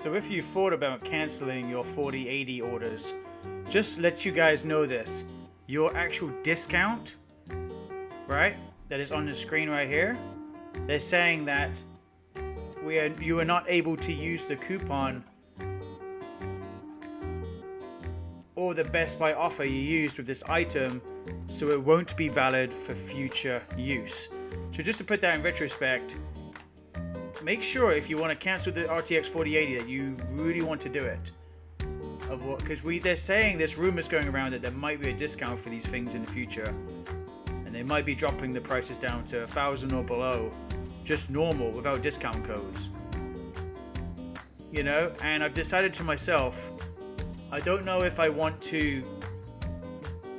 So if you thought about canceling your 4080 orders, just let you guys know this. Your actual discount, right, that is on the screen right here, they're saying that we are, you are not able to use the coupon or the Best Buy offer you used with this item, so it won't be valid for future use. So just to put that in retrospect, make sure if you want to cancel the RTX 4080 that you really want to do it. Of what? Because we they're saying there's rumors going around that there might be a discount for these things in the future, and they might be dropping the prices down to a thousand or below, just normal without discount codes. You know, and I've decided to myself, I don't know if I want to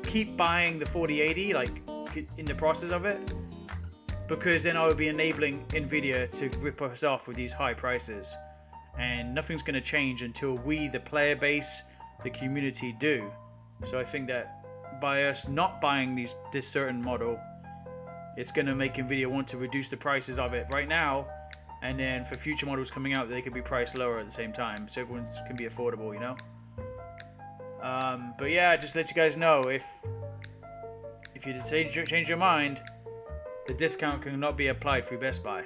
keep buying the 4080 like in the process of it because then I would be enabling Nvidia to rip us off with these high prices. And nothing's going to change until we, the player base, the community, do. So I think that by us not buying these this certain model, it's going to make Nvidia want to reduce the prices of it right now, and then for future models coming out, they could be priced lower at the same time, so everyone can be affordable, you know. Um, but yeah, just let you guys know if if you decide to change your mind, the discount cannot be applied through Best Buy.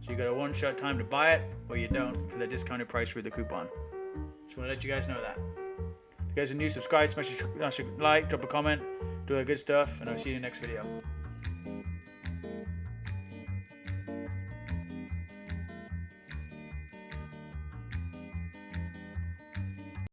So you got a one-shot time to buy it, or you don't for the discounted price through the coupon. Just want to let you guys know that. If you guys are new, subscribe, smash a, like, drop a comment, do all that good stuff, and I'll see you in the next video.